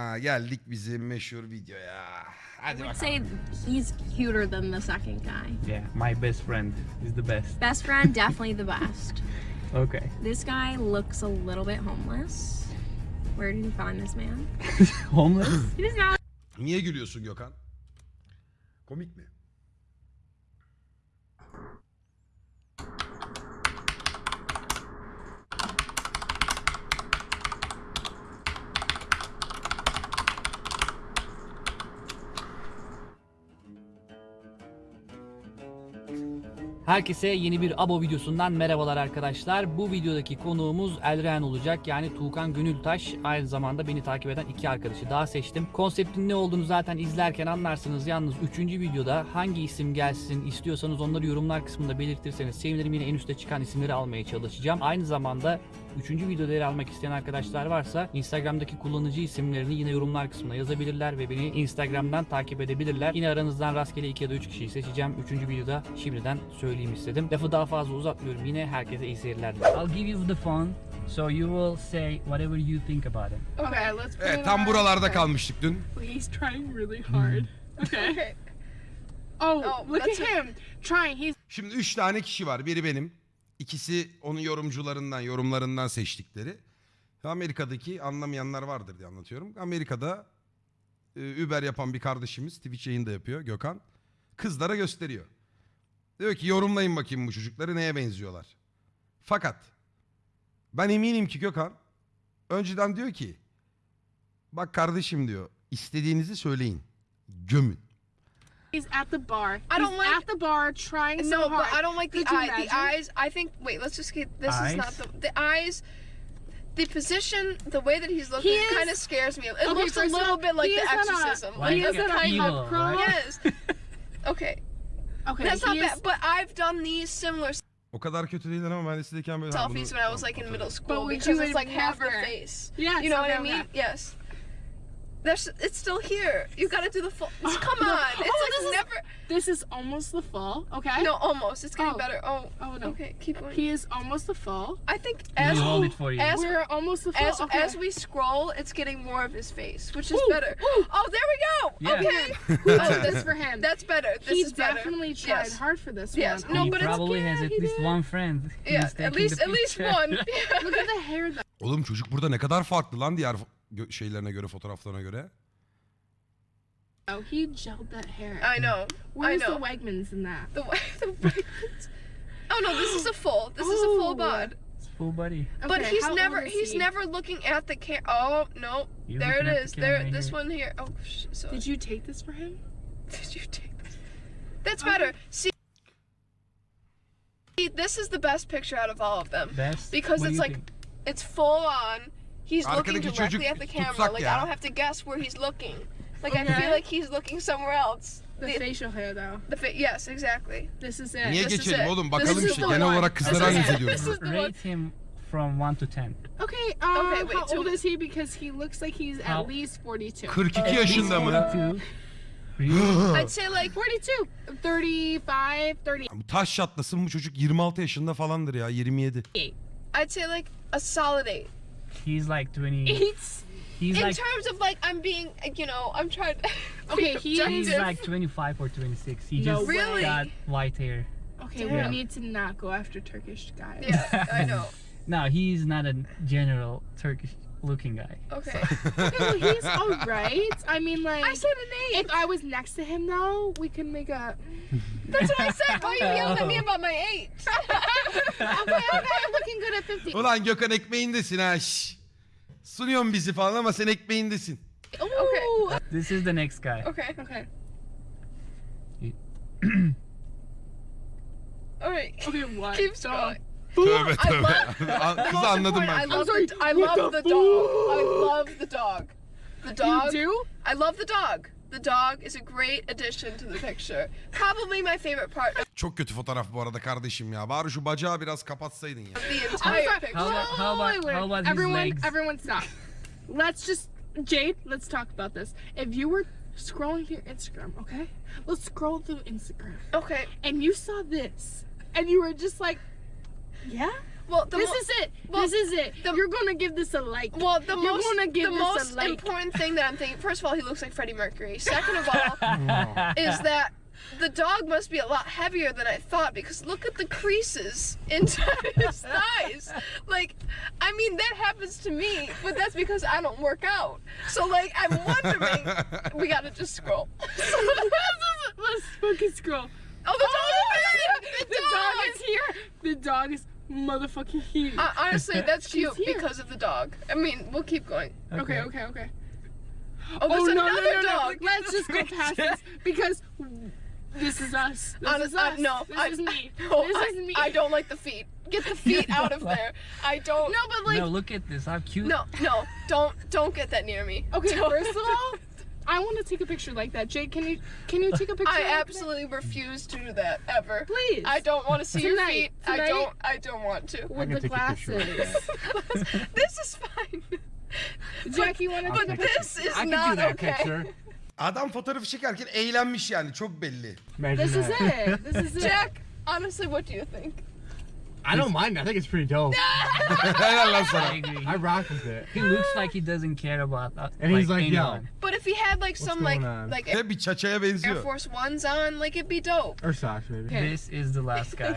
Ha, geldik bizim meşhur videoya. Hadi I would bakalım. say he's cuter than the second guy. Yeah, my best friend is the best. Best friend, definitely the best. Okay. This guy looks a little bit homeless. Where did you find this man? Homeless? He does not Niye gülüyorsun Gökhan? Komik mi? Herkese yeni bir abo videosundan merhabalar arkadaşlar. Bu videodaki konuğumuz Elren olacak. Yani Tuğkan Gönültaş. Aynı zamanda beni takip eden iki arkadaşı daha seçtim. Konseptin ne olduğunu zaten izlerken anlarsınız. Yalnız 3. videoda hangi isim gelsin istiyorsanız onları yorumlar kısmında belirtirseniz sevinirim. Yine en üstte çıkan isimleri almaya çalışacağım. Aynı zamanda 3. videoda yer almak isteyen arkadaşlar varsa Instagram'daki kullanıcı isimlerini yine yorumlar kısmına yazabilirler ve beni Instagram'dan takip edebilirler. Yine aranızdan rastgele 2 ya da 3 kişiyi seçeceğim. 3. videoda şimdiden söyleyeyim istedim. Lafı daha fazla uzatmıyorum. Yine herkese iyi seyirler dilerim. I'll give you the phone so you will say whatever you think about it. Okay, let's put Evet it tam on. buralarda kalmıştık dün. He's trying really hard. Okay. Okay. Oh, Oh, look at that's him trying. He's Şimdi üç tane kişi var. Biri benim. İkisi onun yorumcularından, yorumlarından seçtikleri. Amerika'daki anlamayanlar vardır diye anlatıyorum. Amerika'da e, Uber yapan bir kardeşimiz Twitch yayında yapıyor Gökhan. Kızlara gösteriyor. Diyor ki yorumlayın bakayım bu çocukları neye benziyorlar. Fakat ben eminim ki Gökhan önceden diyor ki bak kardeşim diyor istediğinizi söyleyin. Gömün. He's at the bar. I don't He's like- at the bar trying so hard. No, hard. but I don't like the Could you eye. The eyes. I think. Wait, let's just get. This is not the the eyes. The position, the way that he's looking, He kind of scares me. It Okay, looks a little bit like The is a- Exorcism. Like he is a at a evil, right? yes. Okay, Okay, that's not is- bad. But I've done these similar O kadar kötü değiller ama ben lisedeyken böyle... selfies when I was like in middle school But would because it's like half the face. Yes, You know what I mean? okay. Yes. There's, it's still here. You got to do the full. Come No. on, it's Oh, like this is- This is almost the fall. Okay. No, almost. It's getting Oh. better. Oh, Oh no. okay. Keep going. He is almost the full. I think Let as me hold it for you. as We're almost the full. as okay. as we scroll, it's getting more of his face, which is Ooh, better. ooh. Oh, there we go. Yeah. Okay, Who Oh, did this this- for him? that's better. This he is better. definitely tried Yes. hard for this Yes. one. No, he but it's- probably yeah, has at least did. one friend. Yeah, at least at least one. Look at the hair though. Oğlum çocuk burada ne kadar farklı lan diğer fo- gö- şeylerine göre, fotoğraflarına göre. Oh, he gelled that hair. I know. Where's I the know. Wegmans in that? The way the way. Oh no, this is a full. This is a full Ooh. bod. It's full body. But Okay, he's never he's he? never looking at the cam. Oh no, You're there it looking at is. the There, camera this here. one here. Oh, sh- so Did you take this for him? Did you take this? That's Okay. better. Um, see, See, this is the best picture out of all of them Best. because What it's like think? it's full on. He's looking Arkadaki directly çocuk at the camera. tutsak Like ya. I don't have to guess where he's looking. Like I Okay. feel like he's looking somewhere else. The, The, facial hair though. the fa- yes, exactly. This is it. Niye this is geçelim it. oğlum? This Bakalım is işte. the Genel one. olarak This kızlara is analiz it. ediyoruz. This is the one. Rate him from 1 to 10. Okay, um, Okay, wait, how so- old is he? Because he looks like he's How- at least 42. 42 yaşında mı? 42. Really? I'd say like 42, 35, 30. Bu taş çatlasın bu çocuk 26 yaşında falandır ya 27. I'd say like a solid eight. He's like 20. He's He's In like terms of like I'm being, you know, I'm trying to. Okay, be he he's like 25 or 26. He No just Really? got white hair. okay. Yeah. We need to not go after Turkish guys. Yeah, I know. No, he's not a general Turkish looking guy. Okay. Okay, well, he's all right. I mean, like, I said an eight. if I was next to him though, we could make a. That's what I said. Why are you yelling at me oh. about my eight? Okay, okay, looking good at 50. Ulan Gökhan ekmeğindesin ha şş. Sunuyorsun bizi falan ama sen ekmeğindesin. Ooh. This is the next guy. Okay. Okay. All right. Okay. What? Keep So- scrolling. Tövbe I tövbe. love- An- The Kızı most anladım I ben. love, sorry, the, I what love the the dog. I love the dog. The dog. You do? I love the dog. The dog is a great addition to the picture. Probably my favorite part of Çok kötü fotoğraf bu arada kardeşim ya. Bari şu bacağı biraz kapatsaydın ya. the I'm entire sorry. picture. How about- how about- Wait, wait, how about his everyone, legs? everyone, stop. Let's just Jade. Let's talk about this. If you were scrolling through Instagram, okay, let's scroll through Instagram, Okay. and you saw this, and you were just like, yeah. Well, the this is it. well, this is it. the- You're gonna give this a like. Well, the You're most gonna give the this a most like. important thing that I'm thinking. First of all, he looks like Freddie Mercury. Second of all, oh. is that the dog must be a lot heavier than I thought because look at the creases inside his thighs. Like, I mean that happens to me, but that's because I don't work out. So like, I'm wondering. we gotta just scroll. Let's fucking scroll. Oh, the dog! the, dog is here. The dog is motherfucking here. Uh, honestly, that's cute here. because of the dog. I mean, we'll keep going. okay, okay, okay. Oh, there's oh no, another no, no, dog. no. Let's just go past this because this is us. This Honest- is uh, no, this I- is me. Oh, this I, is me. I don't like the feet. Get the feet out of there. I don't. No, but like, no, look at this. How cute. No, no, don't don't get that near me. okay. Don't. First of all, I want to take a picture like that. Jake, can you can you take a picture? I like that? absolutely refuse to do that ever. Please. I don't want to see your Tonight, feet. I don't. I don't want to. with the take a glasses. this is fine. Jackie, you want to But take a this is I can not do that okay. picture. Adam fotoğrafı çekerken eğlenmiş yani çok belli. Imagine This is it. This is it. Jack, honestly, what do you think? I don't mind. I think it's pretty dope. Helal lan I agree. I rock with it. He looks like he doesn't care about uh, And he's like, yo, anyone. But if he had like some like going on? like Ve bir çaçaya Air benziyor. Force Ones on, like it'd be dope. or socks maybe. Okay. This is the last guy.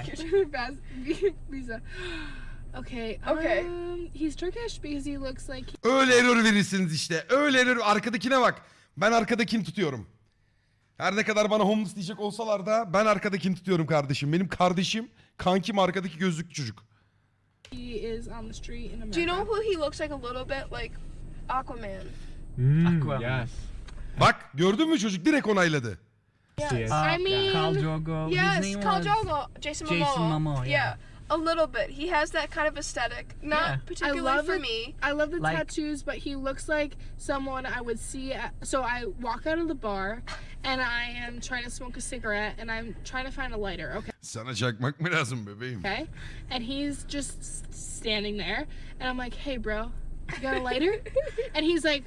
Lisa. Okay. Okay. Um, he's Turkish because he looks like Öyle error verirsiniz işte. Öyle error. Arkadakine bak. Ben arkadakini tutuyorum. Her ne kadar bana homeless diyecek olsalar da ben arkadakini tutuyorum kardeşim. Benim kardeşim kankim arkadaki gözlüklü çocuk. he is on the street in America. Do you know who he looks like a little bit like Aquaman? Mm, Aquaman. yes. Bak gördün mü çocuk direkt onayladı. Yes. Uh, I mean- Khal Drogo. His Yes, name Khal Drogo, Jason Momoa. Jason Momoa, yeah. A little bit. He has that kind of aesthetic. Not Yeah. particularly love for it. me. I love the Like- tattoos, but he looks like someone I would see. At, so I walk out of the bar, and I am trying to smoke a cigarette, and I'm trying to find a lighter. Okay. Sana çakmak mı lazım bebeğim? Okay. And he's just standing there, and I'm like, "Hey, bro, you got a lighter?" and he's like,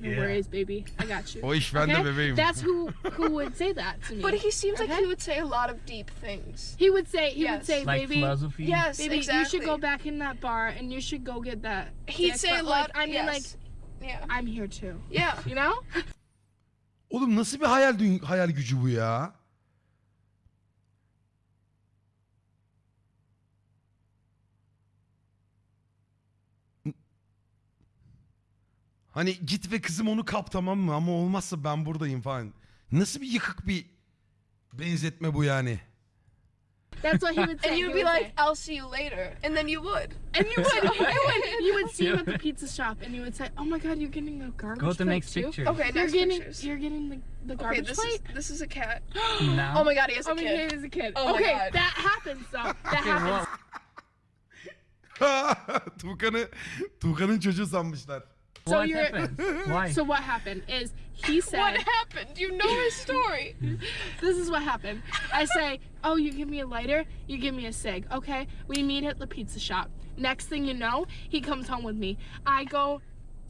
"No Yeah. worries, baby. I got you." O iş bende Okay? bebeğim. That's who who would say that to me. But he seems like Okay. he would say a lot of deep things. He would say he would Yes. say, Like "Baby, philosophy. Yes, baby, exactly. you should go back in that bar, and you should go get that." He'd dick." say a lot. like, I mean, yes. like, yeah, I'm here too. yeah. You know? Oğlum nasıl bir hayal dü- hayal gücü bu ya? Hani git ve kızım onu kap tamam mı ama olmazsa ben buradayım falan. Nasıl bir yıkık bir benzetme bu yani? That's what he would say. And He you'd be like, "I'll see you later," and then you would. and you would, you would, you would see him at the pizza shop, and you would say, "Oh my God, you're getting a garbage Go to the plate next too? picture. Okay, You're next getting, pictures. you're getting the, the Okay, garbage this plate." is this is a cat. Now. Oh my god, he has a Oh my kid. God, he's a kid. Oh my okay, God. that happens though. That Okay, happens. Tuğkan'ı Tuğkan'ın çocuğu sanmışlar. So what you're- happened? Why? So what happened is he said, What happened? You know his story. "This is what happened." I say, "Oh, you give me a lighter, you give me a cig." Okay, we meet at the pizza shop. Next thing you know, he comes home with me. I go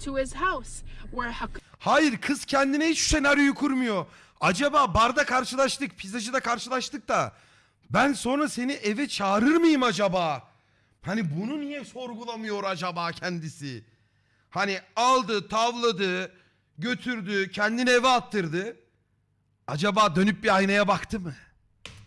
to his house. Hook- Hayır kız kendine hiç şu senaryoyu kurmuyor. Acaba barda karşılaştık, pizzacıda karşılaştık da ben sonra seni eve çağırır mıyım acaba? Hani bunu niye sorgulamıyor acaba kendisi? Hani aldı, tavladı, götürdü, kendini eve attırdı. Acaba dönüp bir aynaya baktı mı?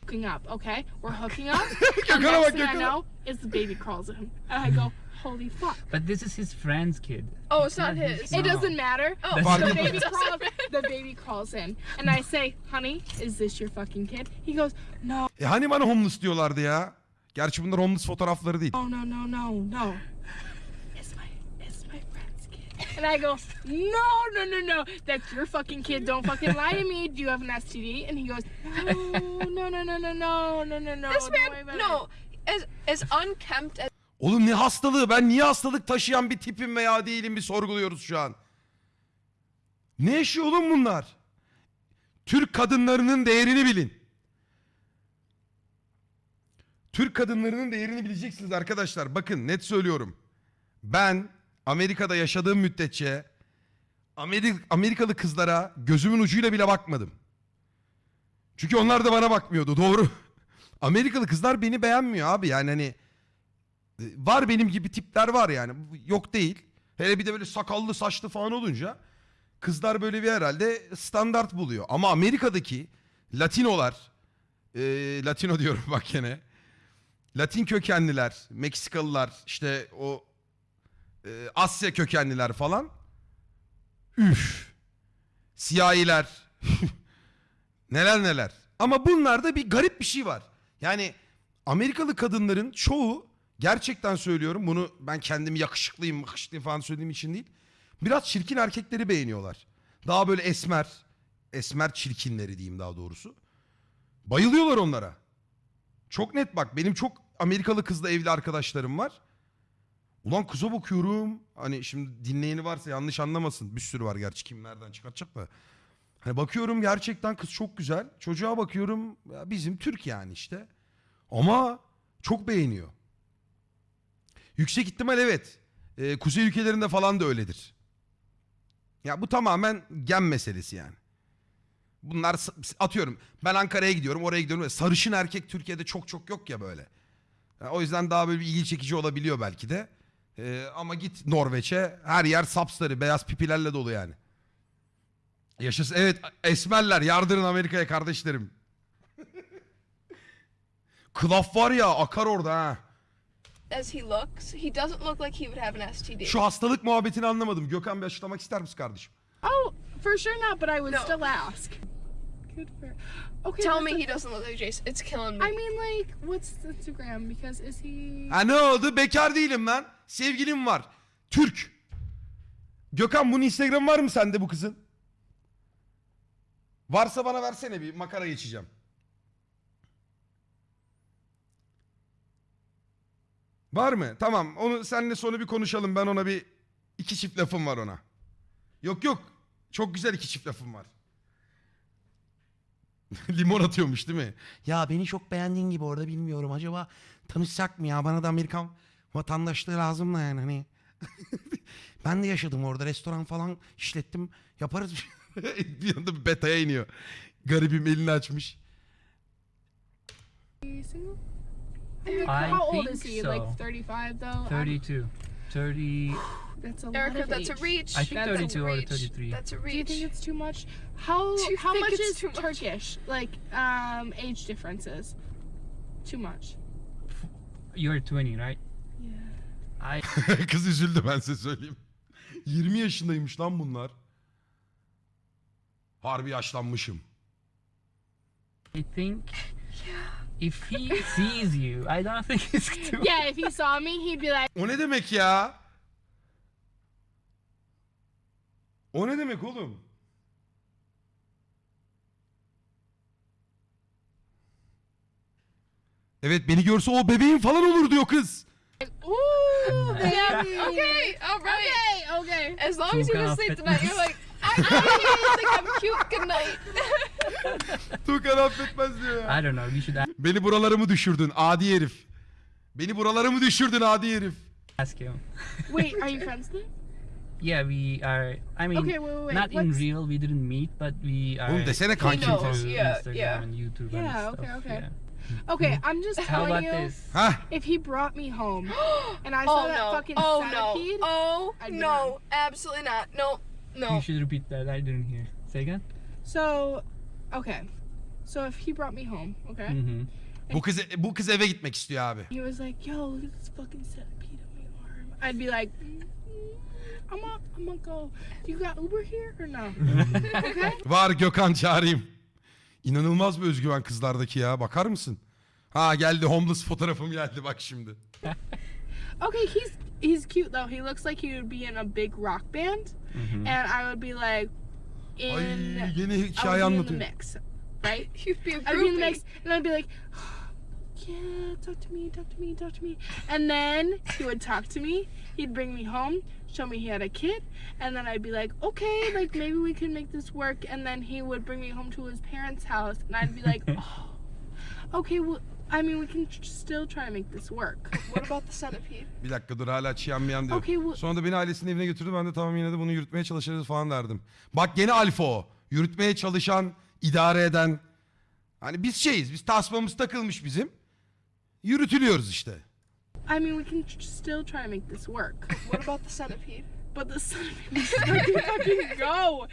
hooking up, okay? We're hooking up. Gökhan'a and bak, next thing I know is the baby crawls in. And I go, holy fuck. But this is his friend's kid. Oh, it's not not his. his. It No. doesn't matter. Oh, the baby crawls. The baby crawls in, and I say, "Honey, is this your fucking kid?" He goes, "No, E hani bana homeless diyorlardı ya? Gerçi bunlar homeless fotoğrafları değil. no, no, no, no, no. It's my, it's my friend's kid." And I go, "No, no, no, no. That's your fucking kid. Don't fucking lie to me. Do you have an STD?" And he goes, "No, no, no, no, no, no, no, no, no. This man, no, as as unkempt as Oğlum ne hastalığı? Ben niye hastalık taşıyan bir tipim veya değilim bir sorguluyoruz şu an. Ne yaşıyor oğlum bunlar? Türk kadınlarının değerini bilin. Türk kadınlarının değerini bileceksiniz arkadaşlar. Bakın net söylüyorum. Ben Amerika'da yaşadığım müddetçe Amerik Amerikalı kızlara gözümün ucuyla bile bakmadım. Çünkü onlar da bana bakmıyordu. Doğru. Amerikalı kızlar beni beğenmiyor abi. Yani hani E, Var benim gibi tipler var yani. Yok değil. Hele bir de böyle sakallı saçlı falan olunca kızlar böyle bir herhalde standart buluyor. Ama Amerika'daki Latinolar, e, Latino diyorum bak gene. Latin kökenliler, Meksikalılar, işte o e, Asya kökenliler falan. Üf. Siyahiler. neler neler. Ama bunlarda bir garip bir şey var. Yani Amerikalı kadınların çoğu gerçekten söylüyorum bunu ben kendimi yakışıklıyım yakışıklıyım falan söylediğim için değil. Biraz çirkin erkekleri beğeniyorlar. Daha böyle esmer, esmer çirkinleri diyeyim daha doğrusu. Bayılıyorlar onlara. Çok net bak benim çok Amerikalı kızla evli arkadaşlarım var. Ulan kıza bakıyorum. Hani şimdi dinleyeni varsa yanlış anlamasın. Bir sürü var gerçi kim nereden çıkartacak da. Hani bakıyorum gerçekten kız çok güzel. Çocuğa bakıyorum ya bizim Türk yani işte. Ama çok beğeniyor. Yüksek ihtimal evet. Ee, kuzey ülkelerinde falan da öyledir. Ya bu tamamen gen meselesi yani. Bunlar atıyorum ben Ankara'ya gidiyorum oraya gidiyorum. Sarışın erkek Türkiye'de çok çok yok ya böyle. Ya o yüzden daha böyle bir ilgi çekici olabiliyor belki de. Ee, ama git Norveç'e her yer sapsarı beyaz pipilerle dolu yani. Yaşasın evet esmerler yardırın Amerika'ya kardeşlerim. Klaf var ya akar orada ha. As he looks, he doesn't look like he would have an STD. Şu hastalık muhabbetini anlamadım. Gökhan bir açıklamak ister misin kardeşim? Oh, for sure not, but I would No. still ask. Good for. Okay. Tell me a- he doesn't look like Jason. It's killing me. I mean, like, what's the Instagram? Because is he? Ha ne oldu? Bekar değilim lan. Sevgilim var. Türk. Gökhan bunun Instagram var mı sende bu kızın? Varsa bana versene bir makara geçeceğim. Var mı? Tamam. Onu seninle sonra bir konuşalım. Ben ona bir iki çift lafım var ona. Yok yok. Çok güzel iki çift lafım var. Limon atıyormuş değil mi? Ya beni çok beğendiğin gibi orada bilmiyorum. Acaba tanışsak mı ya? Bana da Amerikan vatandaşlığı lazım da yani hani. ben de yaşadım orada. Restoran falan işlettim. Yaparız. bir anda bir beta'ya iniyor. Garibim elini açmış. I think so. Like 35 though? I'm- 32. 30. That's a lot Erica, of that's a age. reach. I think that's a 32 or reach. 33. That's a Do you reach. think it's too much? How you how much is too much? Turkish? Like um age differences? Too much. You're 20, right? Yeah. I Kız üzüldü ben size söyleyeyim. 20 yaşındaymış lan bunlar. Harbi yaşlanmışım. I think if he sees you, I don't think it's too. Yeah, if he saw me, he'd be like, O ne demek ya? O ne demek oğlum? Evet beni görse o bebeğim falan olur diyor kız. "Ooh, baby." Okay. All right. Okay, okay. As long as you can sleep tonight, you're affetmez. like, I really think I'm cute. Good night. Tuğkan affetmez diyor ya. I don't know. We should Beni buralarımı düşürdün adi herif. Beni buralarımı düşürdün adi herif. ask him. Wait, are you friends then? Yeah, we are. I mean, Okay, wait, wait, wait. not in real. We didn't meet, but we are. Oğlum desene kanki. knows. through Yeah, Instagram yeah. and YouTube Yeah, and okay, stuff. okay. Yeah. Okay, I'm just How telling about you. this? Hah If he brought me home and I saw oh that no. fucking Oh centipede, no. Oh I'd no. Absolutely not. No. No. You should repeat that. I didn't hear. Say again. so okay. So if he brought me home, okay, Mm-hmm. bu kız bu kız eve gitmek istiyor abi. he was like, "Yo, look at this fucking centipede on my arm," I'd be like, mm, "I'm gonna, I'm gonna go. You got Uber here or no?" okay. Var Gökhan çağırayım. İnanılmaz bir özgüven kızlardaki ya. Bakar mısın? Ha geldi homeless fotoğrafım geldi bak şimdi. Okay, he's he's cute though. He looks like he would be in a big rock band, Mm-hmm. and I would be like in. Ay yeni I hikaye would be in the anlatıyor. mix, right? You'd be a I'd be in the groupie. mix, and I'd be like, "Yeah, talk to me, talk to me, talk to me." And then he would talk to me. He'd bring me home, show me he had a kid, and then I'd be like, "Okay, like maybe we can make this work." And then he would bring me home to his parents' house, and I'd be like, "Oh, okay, well, I mean, we can still try to make this work." What about the centipede? Bir dakika dur hala çiyanmayan diyor. Okey, bu- Sonra da beni ailesinin evine götürdü. Ben de tamam yine de bunu yürütmeye çalışırız falan derdim. Bak gene alfa o. Yürütmeye çalışan, idare eden. Hani biz şeyiz. Biz tasmamız takılmış bizim. Yürütülüyoruz işte. I mean, we can still try to make this work. What about the centipede? But the centipede would fucking go.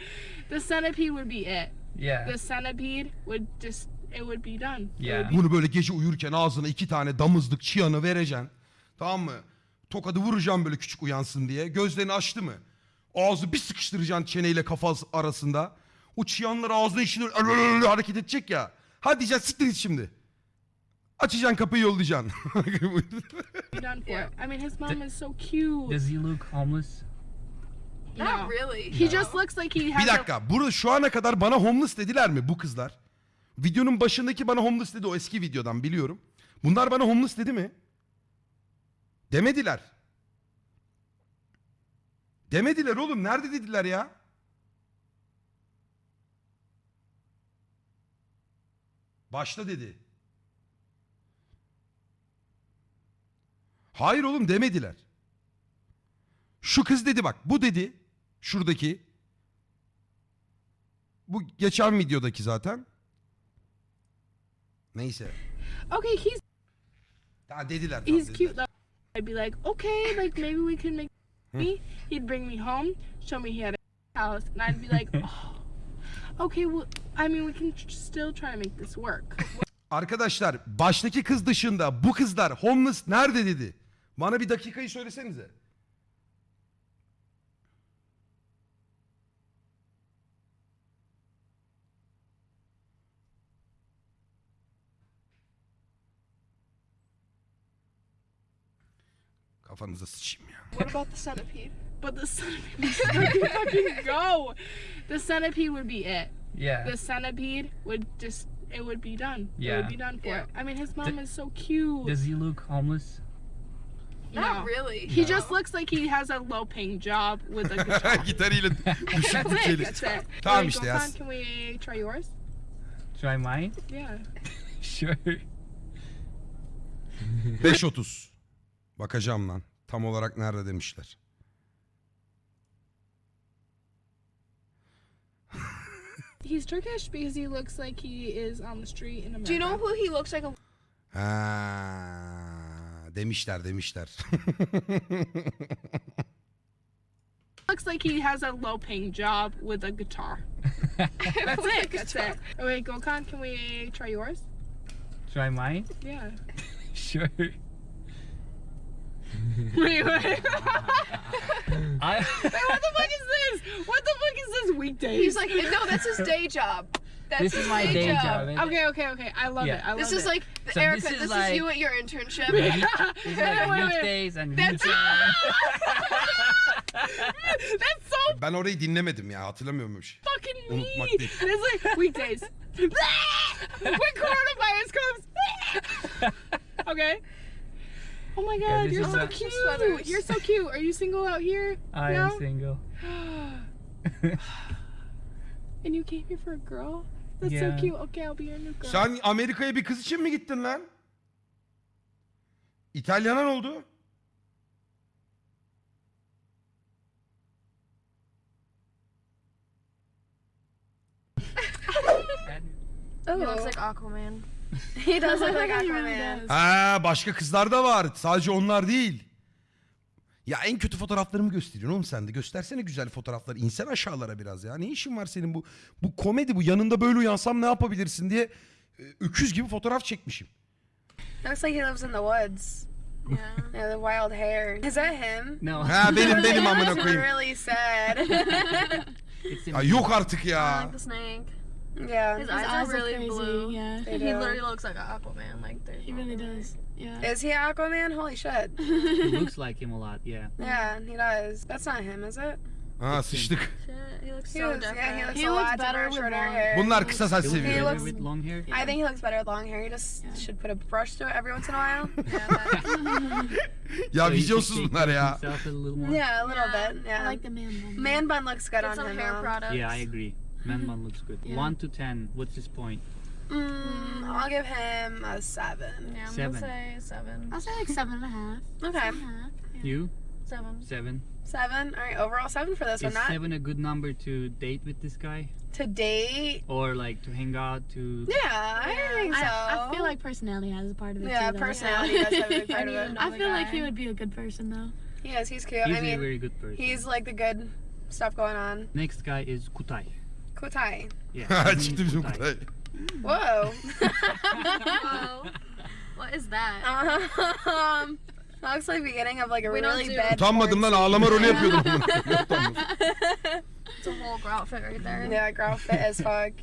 The centipede would be it. Yeah. The centipede would just, it would be done. Yeah. Bunu böyle gece uyurken ağzına iki tane damızlık çıyanı vereceksin. Tamam mı? Tokadı vuracağım böyle küçük uyansın diye. Gözlerini açtı mı? Ağzı bir sıkıştıracaksın çeneyle kafası arasında. O çıyanlar ağzının içine öyle hareket edecek ya. Hadi diyeceksin siktir git şimdi. Açacaksın kapıyı yollayacaksın. done for. I mean, his mom is so cute. Does he look homeless? Not No. really. He just looks like he has bir a dakika. Burada şu ana kadar bana homeless dediler mi bu kızlar? Videonun başındaki bana homeless dedi o eski videodan biliyorum. Bunlar bana homeless dedi mi? Demediler. Demediler oğlum. Nerede dediler ya? Başta dedi. Hayır oğlum demediler. Şu kız dedi bak. Bu dedi. Şuradaki. Bu geçen videodaki zaten. Neyse. Okay, he's Daha dediler. he's dediler. cute though. I'd be like, okay, like maybe we can make me. He'd bring me home, show me he had a house, and I'd be like, oh, okay, well, I mean, we can still try to make this work. Arkadaşlar baştaki kız dışında bu kızlar homeless nerede dedi? Bana bir dakikayı söylesenize. Kafanıza sıçayım ya. What about the centipede? But the centipede would fucking go. The centipede would be it. Yeah. The centipede would just, it would be done. It Yeah. would be done for Yeah. it. I mean, his mom D- is so cute. Does he look homeless? No. Not really. He just looks like he has a low paying job with a guitar. Gitarıyla düşük That's it. bütçeli. That's it. Tamam Wait, işte yaz. Can we try yours? Try mine? Yeah. Sure. 5.30. Bakacağım lan. Tam olarak nerede demişler. He's Turkish because he looks like he is on the street in America. Do you know who he looks like? A Ha, demişler demişler. looks like he has a low paying job with a guitar. That's it. That's it. Oh, wait, Gokhan, can we try yours? Try mine? Yeah. Sure. wait, wait. I. what the fuck is this? What the fuck is this weekdays? He's like, no, that's his day job. That's this is my day job. and okay, okay, okay. I love Yeah. it. I love This it. is like So Erica. this This is is, you at your internship. It's Wait, like wait, wait. weekdays and That's weekends. That's so ben orayı dinlemedim ya hatırlamıyorum öyle bir şey. fucking Unutmak mean. değil. It's like weekdays. when coronavirus comes. okay. Oh my god, this you're so a- cute. Sweaters. You're so cute. Are you single out here? I no? am single. and you came here for a girl? That's Yeah. so cute. Okay, I'll be your new girl. Sen Amerika'ya bir kız için mi gittin lan? İtalyanan oldu. He looks like Aquaman. he does look like Aquaman. Ha başka kızlar da var. Sadece onlar değil. Ya en kötü fotoğraflarımı gösteriyorsun oğlum sen de. Göstersene güzel fotoğrafları. İnsen aşağılara biraz ya. Ne işin var senin bu? Bu komedi bu. Yanında böyle uyansam ne yapabilirsin diye e, öküz gibi fotoğraf çekmişim. Looks like he lives in the woods. Yeah. Yeah, the wild hair. Is that him? no. Ha benim benim amına That's koyayım. really sad. Ya yok artık I ya. like the snake. Yeah. His, eyes, are really blue. Yeah. They He do. literally looks like an Aquaman. Like He really does. Yeah. Is he Aquaman? Holy shit. He looks like him a lot. Yeah. Yeah, he does. That's not him, is it? Ah, ha sıçtık. Shit, he looks He so different. yeah, he looks He a looks lot better with shorter long- hair. Bunlar kısa saç He looks seviyor. better looks- with long hair. I think he looks better with long hair. He just should put a brush to it every once in a while. Yeah, that- Ya So he vizyonsuz take bunlar care ya. himself a little more. yeah, a little Yeah. bit. I like the man bun. Man bun looks good Get on some him. hair though. products. Yeah, I agree. Man bun looks good. Yeah. One to ten. What's his point? Mm, I'll give him a seven. Yeah, I'm Seven. gonna say seven. I'll say like seven and a half. Okay. You? Seven. Seven. Seven. All right, overall seven for this Is one. Not seven a good number to date with this guy? to date. Or like to hang out to Yeah, I think so. I, I feel like personality has a part of it yeah, too. though. personality does have a big part of it. I feel like he would be a good person though. He is. He's cute. He's I a mean, very good person. he's like the good stuff going on. Next guy is Kutay. Yeah. Çıktı bizim Kutay. Whoa. Whoa. what is that? um, that looks like the beginning of like a We don't really do- bad. Utanmadım lan ağlama rolü yapıyordum. It's a whole girl outfit right there. Yeah, girl fit as fuck.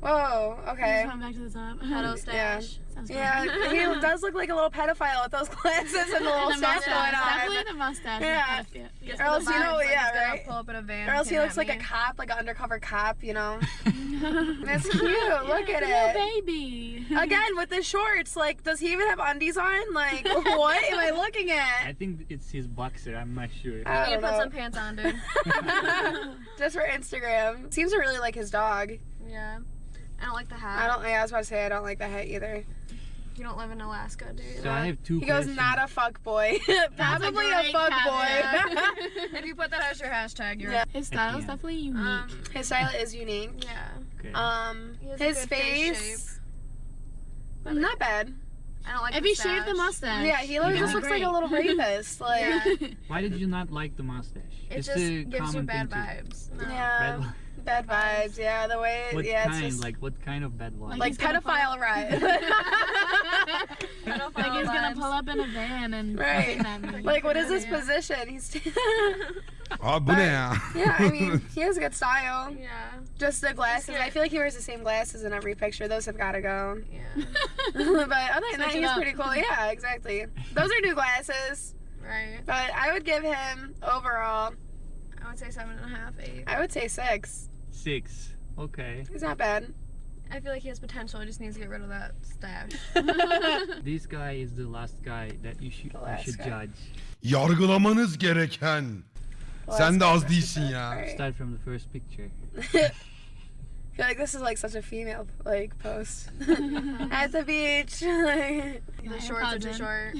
Whoa. Okay. Just went back to the top. Yeah. stash. Sounds Yeah, he does look like a little pedophile with those glasses and the little the stash going mustache. Definitely on. the mustache. Yeah. Yeah. Or else you know, yeah, right? Pull up in a van. Or else he looks like a cop, like an undercover cop, you know? me. That's cute. Look at Little it. baby. Again, with the shorts, like, does he even have undies on? Like, what am I looking at? I think it's his boxer. I'm not sure. I don't know. pants on, dude. Just for Instagram. Seems to really like his dog. yeah. I don't like the hat. I don't. Yeah, I was about to say I don't like the hat either. You don't live in Alaska, dude. So I have two He goes, not a fuck boy. Probably a, great fuck caption. boy. if you put that as your hashtag, you're. Yeah. His style is definitely unique. Um, his style is unique. yeah. Okay. Um, He has a his good face face, not bad. I don't like. If he shaved the mustache. Yeah, he looks, Yeah. just looks like a little rapist. Like, Yeah. Why did you not like the mustache? It It's just gives you bad vibes. No. yeah, Bad, bad vibes. Yeah, the way, what yeah, it's kind? just Like what kind of bad vibes? Like like he's gonna pedophile right. like he's gonna pull up in a van and Right. like, what is his Yeah. position? He's. Abi bu ne ya? yeah, I mean, he has a good style. Yeah. Just the glasses. good. I feel like he wears the same glasses in every picture. Those have got to go. Yeah. but other than that, he's up. pretty cool. Yeah, exactly. Those are new glasses. Right. But I would give him overall. I would say seven and a half, eight. I would say six. Six. Okay. He's not bad. I feel like he has potential. He just needs to get rid of that stash. This guy is the last guy that you should, you should guy. judge. Yargılamanız gereken. Sen de az değilsin ya. Right. Start from the first picture. I feel like this is like such a female like post at the beach. like, the shorts are too short.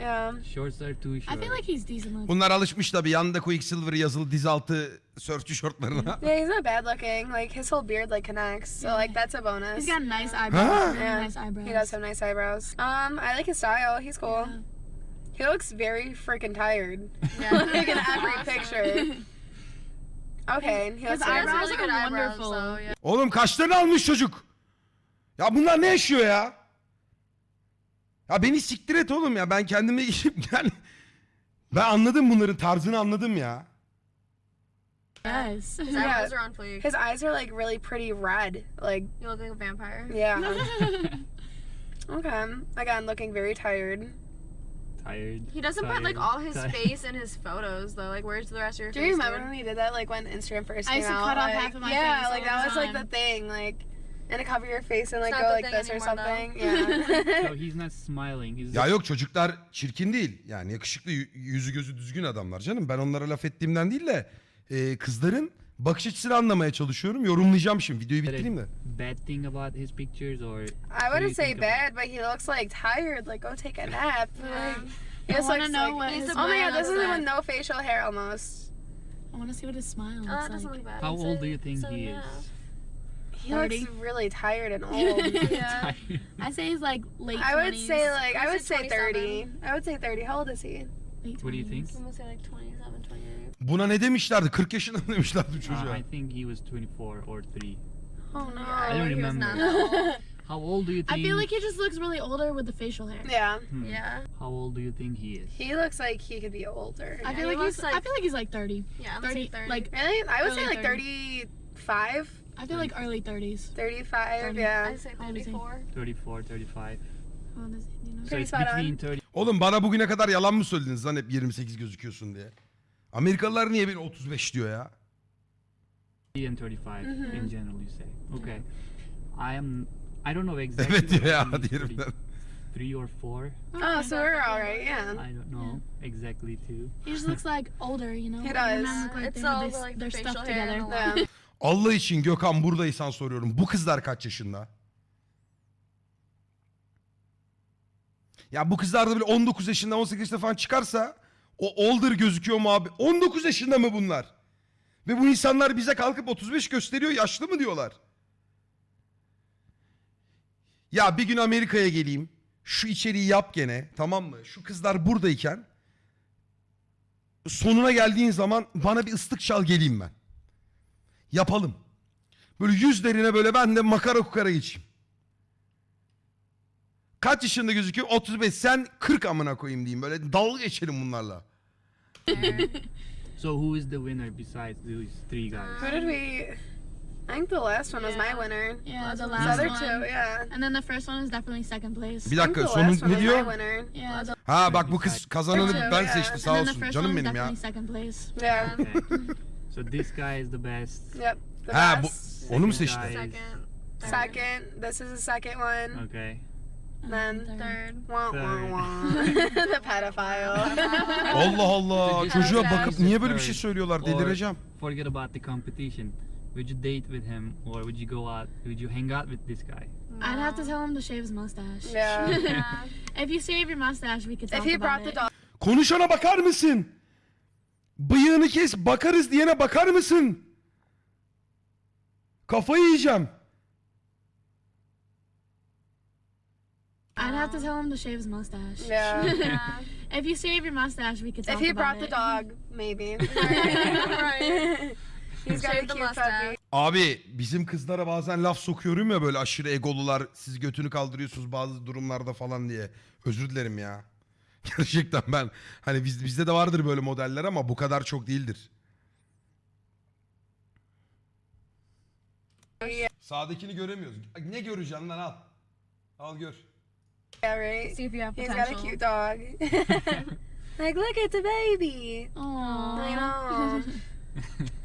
yeah. Shorts are too short. I feel like he's decent looking. Bunlar alışmış tabii. Yanında Quicksilver yazılı dizaltı sörfçü şortlarına. Yeah, he's not bad looking. Like his whole beard like connects, so like that's a bonus. He's got nice eyebrows. Really Yeah. nice eyebrows. He does have nice eyebrows. Um, I like his style. He's cool. Yeah. He looks very freaking tired. Yeah. like in every picture. Okay, he His eyebrows eyebrows. are wonderful. So, yeah. Oğlum kaçlarını almış çocuk? Ya bunlar ne yaşıyor ya? Ya beni siktir et oğlum ya. Ben kendime yani... Ben anladım bunların tarzını anladım ya. Yes. His Yeah. eyebrows are on fleek. His eyes are like really pretty red. Like, You look like a vampire. yeah. okay. Again, looking very tired. Tired. He doesn't put like all his tired. face in his photos though. Like, where's the rest of your Do face? you remember dude? when he did that? Like when Instagram first came I used to out. cut off like, half of my yeah, face like all that the was like the thing. Like, and to cover your face and like go like this or anymore, though. something. Yeah. So he's not smiling. He's Ya yok çocuklar çirkin değil. Yani yakışıklı yüzü gözü düzgün adamlar canım. Ben onlara laf ettiğimden değil de e, kızların bakış açısını anlamaya çalışıyorum. Yorumlayacağım şimdi. Videoyu bitireyim de. bad thing about his pictures or I wouldn't say bad, but he looks like tired. Like, go take a nap. Yeah. Like, he I just looks know like, what his Oh my god, this is looks with no facial hair almost. I want to see what his smile looks Oh, that like. doesn't look bad. how old do you think seven he is? He looks 30. really tired and old. Yeah. I say he's like late. I would 20s, say like I would say say 30. I would say 30. How old is he? late What do you think? 20s. I'm gonna say like 27, 28. Buna ne demişlerdi? 40 yaşında mı demişlerdi bu Uh, çocuğa? I think he was 24 or 3. Oh no. I don't remember. How old do you I think? feel like he just looks really older with the facial hair. Yeah. Hmm. Yeah. How old do you think he is? He looks like he could be older. I Yeah, feel he like he's. looks I like- feel like he's like 30. Yeah, I'm gonna 30, say 30. like Really? I would say like 30s. 35. I feel like early 30s. 35, 30. yeah. I'd say How old is he? 34. 34, 35. How old is he? Do you know? So it's between 30 Oğlum bana bugüne kadar yalan mı söylediniz lan hep 28 gözüküyorsun diye? Amerikalılar niye beni 35 diyor ya? and 35 Mm-hmm. in general you say. Okay. I am I don't know exactly. Evet diyor ya diyelim ben. 33 or 4. Oh, so we're all right, yeah. I don't know exactly too. He just looks like older, you know. He does. look like It's they have all this- like their facial stuff hair together. and. Allah için Gökhan buradaysan soruyorum. Bu kızlar kaç yaşında? Ya bu kızlar da böyle 19 yaşında 18 yaşında falan çıkarsa O older gözüküyor mu abi? 19 yaşında mı bunlar? Ve bu insanlar bize kalkıp 35 gösteriyor yaşlı mı diyorlar? Ya bir gün Amerika'ya geleyim. Şu içeriği yap gene tamam mı? Şu kızlar buradayken sonuna geldiğin zaman bana bir ıslık çal geleyim ben. Yapalım. Böyle yüzlerine böyle ben de makara kukara geçeyim. Kaç yaşında gözüküyor? 35. Sen 40 amına koyayım diyeyim. Böyle dalga geçelim bunlarla. So who is the winner besides these three guys? Who did we? I think the last one was my winner. Yeah, the The last other one. two, yeah. And then the first one is definitely second place. Bir dakika the sonu last one ne diyor? Yeah. The, Ha bak bu kız kazananı Evet. ben seçti sağ and then the olsun. Canım benim ya. second place. Yeah. Okay. so this guy is the best. Yep. The Ha bu best. onu mu Second seçti? is- Second. This is the second one. Okay. Then Third. wah Third. wah wah. the pedophile. Allah Allah. Çocuğa bakıp niye böyle bir şey söylüyorlar? Or Delireceğim. Forget about the competition. Would you date with him or would you go out? Would you hang out with this guy? I'd have to tell him to shave his mustache. yeah. If you shave your mustache, we could talk if he about brought the it. dog. Konuşana bakar mısın? Bıyığını kes bakarız diyene bakar mısın? Kafayı yiyeceğim. I'd have to tell him to shave his mustache. Yeah. If you shave your mustache, we could talk if he brought the it. dog, maybe. He's got a the cute puppy. Abi bizim kızlara bazen laf sokuyorum ya böyle aşırı egolular siz götünü kaldırıyorsunuz bazı durumlarda falan diye. Özür dilerim ya. Gerçekten ben hani biz, bizde de vardır böyle modeller ama bu kadar çok değildir. Sağdakini göremiyoruz. Ne göreceksin lan al. Al gör. Yeah, right. See if you have He's potential. got a cute dog. like, look, it's a baby. Aww. I know.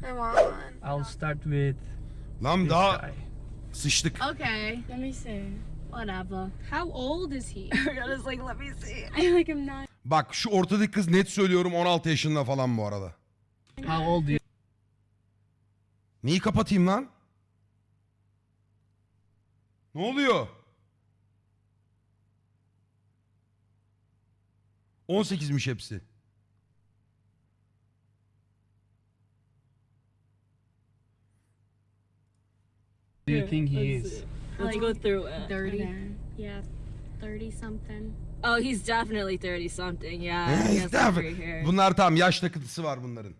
I want one. I'll start with Lan daha sıçtık. Okay, let me see. Whatever. How old is he? Just like, let me see. I like him not. Bak şu ortadaki kız net söylüyorum 16 yaşında falan bu arada. How old you Neyi kapatayım lan? Ne oluyor? 18'miş hepsi. do you think he is? Let's go through it. 30. Yeah, 30 something. Oh, he's definitely 30 something. Yeah. hair. Bunlar tamam yaş takıntısı var bunların.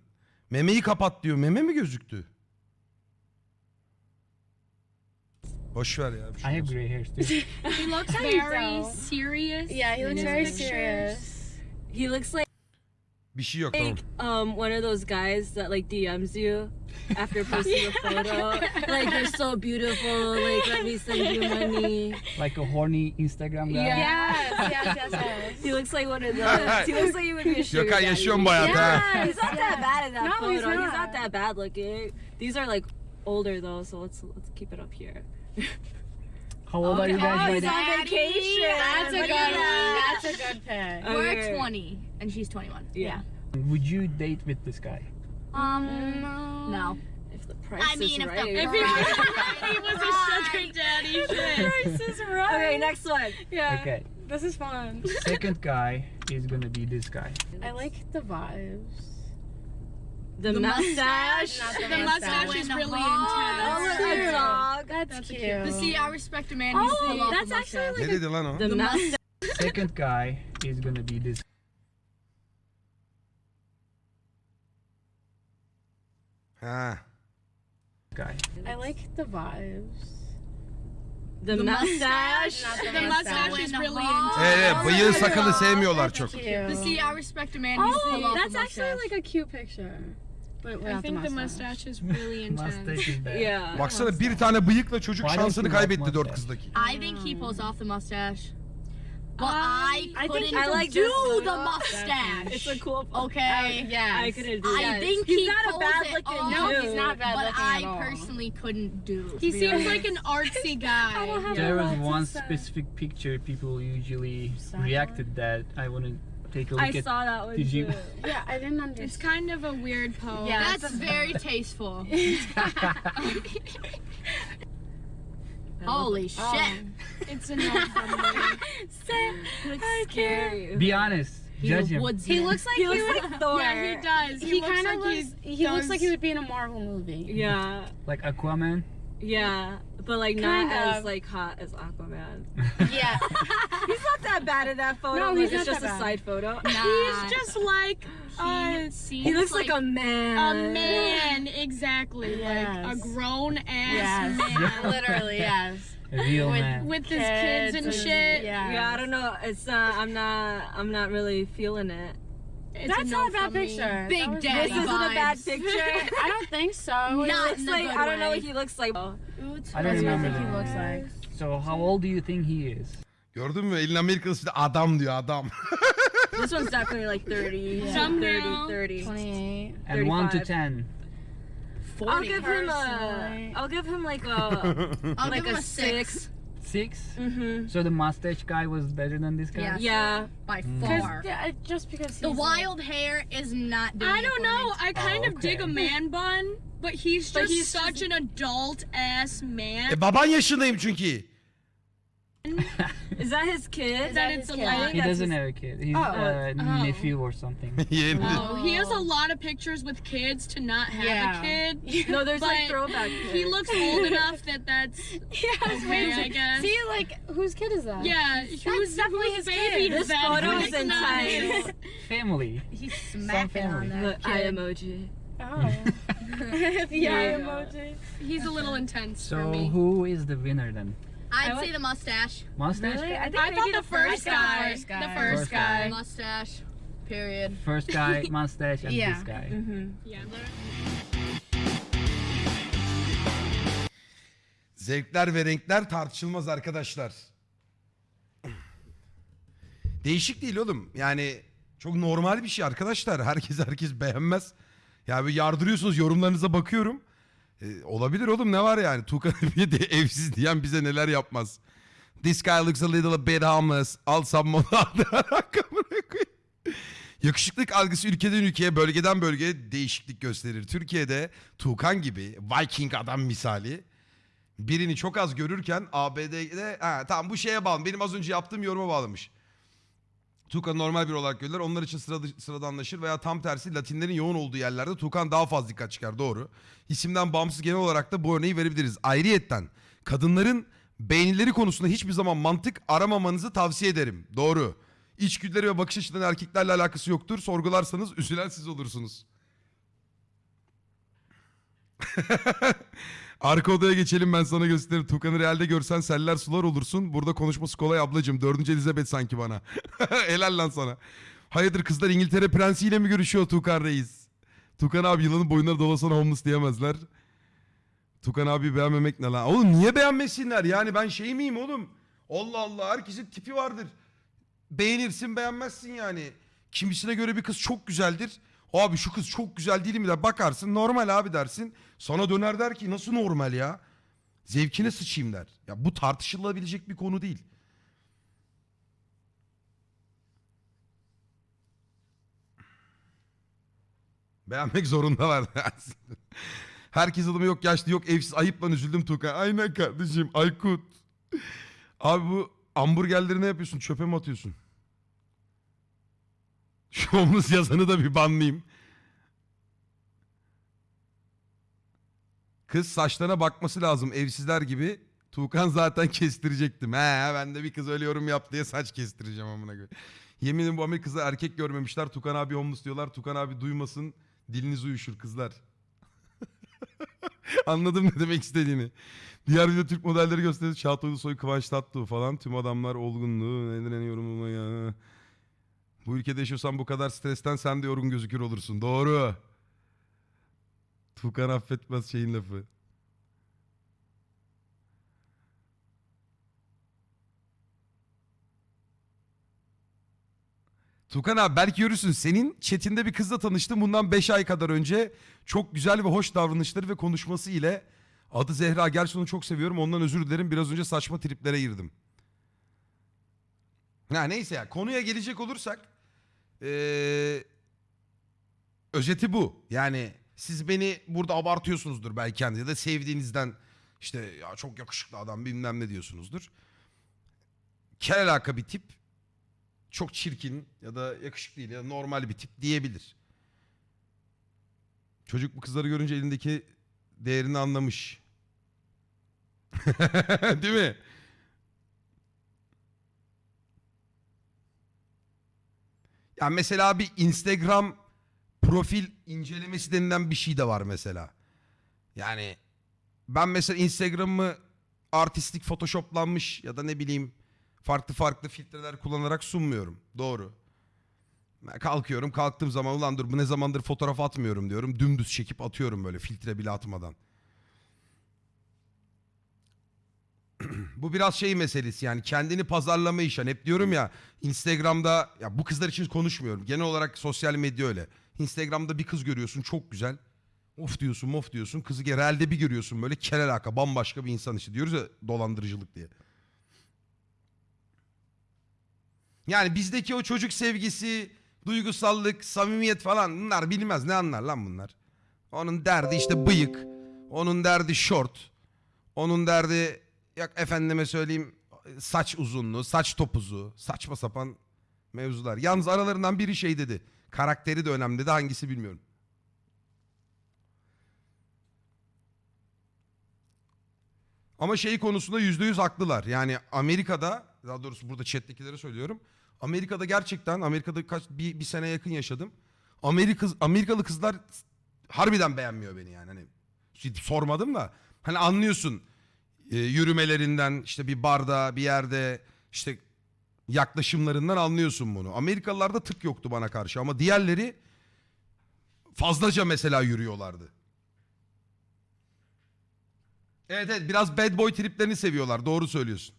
Memeyi kapat diyor. Meme mi gözüktü? Boş ver ya. bir şey I have gray hairs too. He looks very serious. Yeah, he looks very serious. He looks like Bir şey yok tamam. um one of those guys that like DMs you after posting a photo. Like you're so beautiful. Like let me send you money. like a horny Instagram guy. Yes, yes, yes, yes. He looks like one of those. He looks like he would be a sugar Gökhan daddy. yaşıyorum bu hayatı ha. He's not that bad in that No, photo. he's He's not. not that bad looking. These are like older though, so let's let's keep it up here. How old are you guys right now? on vacation. That's a Look good at That's a good pick. Okay. We're 20 and she's 21. Yeah. Would you date with this guy? Um, No. If the price is right. I mean, is if right. the If he was a sugar daddy, price is right. Okay, next one. Yeah. Okay. This is fun. Second guy is gonna be this guy. I like the vibes. The, mustache. The mustache is really Oh, intense. look, a dog. That's, But cute. see, I respect a man who's Oh, that's a actually mustache. Ne dedi lan o? The mustache. Second guy is gonna be this Ha. guy. I like the vibes. The, mustache. The mustache is really intense. Evet, evet, bıyığı sakalı sevmiyorlar çok. But Cute. see, I respect a man who's pull Oh, off that's a actually mustache. like a cute picture. But I think the the mustache. mustache is really intense. Mustache is bad. Yeah. Baksana bir tane bıyıkla çocuk Why don't şansını you like kaybetti dört mustache? kızdaki. I think he pulls off the mustache. But um, I I think couldn't I like do this the photo. mustache. It's a cool. Okay. yes. I couldn't do I that. think he's he not a pulls bad it looking off. No, he's not bad but looking I at all. personally couldn't do. to He seems honest. like an artsy guy. There was lots of one stuff. specific picture people usually reacted that I want to take a look I at. saw that one Did you- Yeah, I didn't understand. It's kind of a weird pose. Yeah, that's very tasteful. Holy um, shit! It's a no from. Looks scary. Be honest. Judge him. woodsman. He looks like he he looks would- like Thor. Yeah, he does. He, He, kind of like looks. he He looks like he would be in a Marvel movie. Yeah, Like Aquaman. Yeah, but like Kind not as like hot as Aquaman. Yeah. he's not that bad in that photo. No, like, he's it's just a bad. side photo. He's just like uh, He looks like, a man. a man, exactly. Like a grown ass Yes. man Literally, yes. Real With- man. with his kids, and shit. Yeah. Yeah, I don't know. It's not. I'm not. I'm not really feeling it. It's That's no not a bad picture. Big That Daddy This isn't a bad picture. I don't think so. He Not looks in a like good I don't know way. what he looks like. Oh, I don't That's what think he looks like. So how old do you think he is? Gördün mü? Elin Amerikalısı da adam diyor adam. This one's definitely like 30, Somehow. 30, 30. 28. And one to 35. ten. I'll give him a. personally. I'll give him like a I'll like give him a a six. Six. Mm-hmm. So the mustache guy was better than this guy. Yeah. Yeah. by Mm. far. Yeah, just because he's The like- wild hair is not doing I don't for know. me. I kind Oh, of dig a man bun, but he's just But he's such an adult ass man e baban yaşındayım çünkü. Is that his kid? that it's a lot. He doesn't have a kid. He's Oh. a Oh. nephew or something. Yeni. Oh, he has a oh. lot of pictures with kids to not have Yeah. a kid. No, there's like But throwback. He looks old enough that that's Yeah, okay, I guess. See, like, whose kid is that? Yeah, who's definitely who's his baby kid. is This that? photo is not intense. his. Family. He's smacking on family. The that eye emoji. Oh. the eye Yeah. emoji. He's a little intense for So who is the winner then? I'd I say the mustache. Mustache. Really? I think I maybe thought the, the first the guy. first guy. The first, First guy. guy. Mustache. Period. First guy, mustache, and Yeah. this guy. Mm-hmm. Yeah. Zevkler ve renkler tartışılmaz arkadaşlar. Değişik değil oğlum. Yani çok normal bir şey arkadaşlar. Herkes herkes beğenmez. Ya bir yardırıyorsunuz yorumlarınıza bakıyorum. Ee, olabilir oğlum ne var yani. Tuğkan Ebi'ye de evsiz diyen bize neler yapmaz. This guy looks a little bit homeless. Al sammola Yakışıklık algısı ülkeden ülkeye, bölgeden bölgeye değişiklik gösterir. Türkiye'de Tuğkan gibi Viking adam misali birini çok az görürken ABD'de ha, tamam bu şeye bağlı. Benim az önce yaptığım yoruma bağlamış. Tuğkan normal bir olarak görürler. Onlar için sıra, sıradanlaşır veya tam tersi Latinlerin yoğun olduğu yerlerde Tuğkan daha fazla dikkat çıkar. Doğru. İsimden bağımsız genel olarak da bu örneği verebiliriz. Ayrıyetten kadınların beğenileri konusunda hiçbir zaman mantık aramamanızı tavsiye ederim. Doğru. İçgüdüleri ve bakış açılarının erkeklerle alakası yoktur. Sorgularsanız üzülen siz olursunuz. Arka odaya geçelim ben sana gösteririm. Tukan'ı realde görsen seller sular olursun. Burada konuşması kolay ablacığım. Dördüncü Elizabeth sanki bana. Helal lan sana. Hayırdır kızlar İngiltere prensiyle mi görüşüyor Tukan Reis? Tukan abi yılanın boyunları dolasana homeless diyemezler. Tukan abi beğenmemek ne lan? Oğlum niye beğenmesinler? Yani ben şey miyim oğlum? Allah Allah herkesin tipi vardır. Beğenirsin beğenmezsin yani. Kimisine göre bir kız çok güzeldir. Abi şu kız çok güzel değil mi der. Bakarsın normal abi dersin. Sana döner der ki nasıl normal ya? Zevkine sıçayım der. Ya bu tartışılabilecek bir konu değil. Beğenmek zorundalar. Herkes adımı yok yaşlı yok evsiz ayıp lan üzüldüm Tukan. Aynen kardeşim Aykut. Abi bu hamburgerleri ne yapıyorsun çöpe mi atıyorsun? Şu homeless yazanı da bir banlayayım. Kız saçlarına bakması lazım evsizler gibi. Tuğkan zaten kestirecektim. He ben de bir kız öyle yorum yap diye saç kestireceğim amına göre. Yemin ederim bu Amerika'da erkek görmemişler. Tukan abi homeless diyorlar. Tukan abi duymasın. Diliniz uyuşur kızlar. Anladım ne demek istediğini. Diğer video Türk modelleri gösterdi. Çağatay Ulusoy, Kıvanç Tatlıtuğ falan. Tüm adamlar olgunluğu. Nedir en yorumlama ya. Bu ülkede yaşıyorsan bu kadar stresten sen de yorgun gözükür olursun. Doğru. Tukan affetmez şeyin lafı. Tukan abi belki görürsün. Senin chatinde bir kızla tanıştım bundan 5 ay kadar önce. Çok güzel ve hoş davranışları ve konuşması ile adı Zehra. Gerçi onu çok seviyorum. Ondan özür dilerim. Biraz önce saçma triplere girdim. Ha neyse ya konuya gelecek olursak ee, özeti bu. Yani siz beni burada abartıyorsunuzdur belki kendi ya da sevdiğinizden işte ya çok yakışıklı adam bilmem ne diyorsunuzdur. Kel bir tip çok çirkin ya da yakışıklı değil ya da normal bir tip diyebilir. Çocuk bu kızları görünce elindeki değerini anlamış. Değil mi? Ya mesela bir Instagram profil incelemesi denilen bir şey de var mesela. Yani ben mesela Instagram'ımı artistik photoshoplanmış ya da ne bileyim farklı farklı filtreler kullanarak sunmuyorum. Doğru. Ben kalkıyorum kalktığım zaman ulan dur bu ne zamandır fotoğraf atmıyorum diyorum. Dümdüz çekip atıyorum böyle filtre bile atmadan. bu biraz şey meselesi yani kendini pazarlama işi. Hani hep diyorum ya Instagram'da ya bu kızlar için konuşmuyorum. Genel olarak sosyal medya öyle. Instagram'da bir kız görüyorsun çok güzel. Of diyorsun mof diyorsun. Kızı realde bir görüyorsun böyle kel alaka bambaşka bir insan işte diyoruz ya dolandırıcılık diye. Yani bizdeki o çocuk sevgisi, duygusallık, samimiyet falan bunlar bilmez. Ne anlar lan bunlar? Onun derdi işte bıyık. Onun derdi short. Onun derdi yok efendime söyleyeyim saç uzunluğu, saç topuzu, saçma sapan mevzular. Yalnız aralarından biri şey dedi. Karakteri de önemli dedi. Hangisi bilmiyorum. Ama şey konusunda yüzde yüz haklılar. Yani Amerika'da, daha doğrusu burada chat'tekilere söylüyorum. Amerika'da gerçekten, Amerika'da kaç bir, bir sene yakın yaşadım. Amerika, Amerikalı kızlar harbiden beğenmiyor beni yani. Hani sormadım da hani anlıyorsun e, yürümelerinden işte bir barda bir yerde işte yaklaşımlarından anlıyorsun bunu. Amerikalılarda tık yoktu bana karşı ama diğerleri fazlaca mesela yürüyorlardı. Evet evet biraz bad boy triplerini seviyorlar doğru söylüyorsun.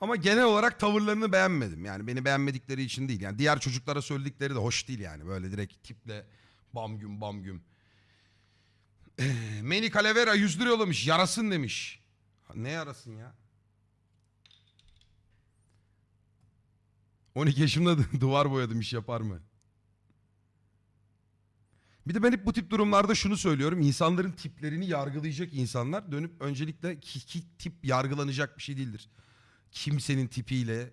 Ama genel olarak tavırlarını beğenmedim. Yani beni beğenmedikleri için değil. Yani diğer çocuklara söyledikleri de hoş değil yani. Böyle direkt tiple bam güm bam güm. Eh, Manny Calavera 100 lira yollamış. Yarasın demiş. Ne yarasın ya? 12 yaşımda duvar boyadım iş yapar mı? Bir de ben hep bu tip durumlarda şunu söylüyorum. İnsanların tiplerini yargılayacak insanlar dönüp öncelikle ki, ki tip yargılanacak bir şey değildir. Kimsenin tipiyle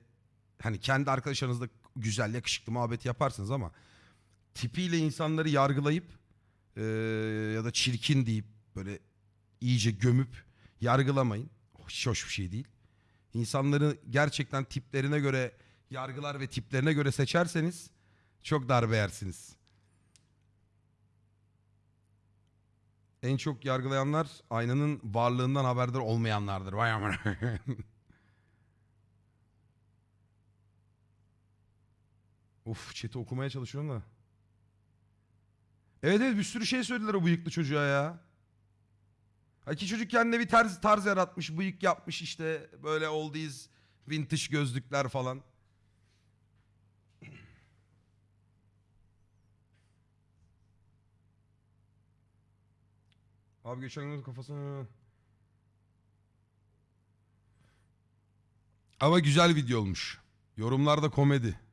hani kendi arkadaşlarınızla güzel yakışıklı muhabbet yaparsınız ama tipiyle insanları yargılayıp eee, ya da çirkin deyip böyle iyice gömüp yargılamayın. Hiç hoş bir şey değil. İnsanları gerçekten tiplerine göre yargılar ve tiplerine göre seçerseniz çok darbe yersiniz. En çok yargılayanlar aynanın varlığından haberdar olmayanlardır. Vay amına. Uf chat'i okumaya çalışıyorum da. Evet evet bir sürü şey söylediler o bıyıklı çocuğa ya. Ha ki çocuk kendine bir tarz, tarz yaratmış, bıyık yapmış işte böyle oldies, vintage gözlükler falan. Abi geçen gün kafasına... Ama güzel video olmuş. Yorumlarda komedi.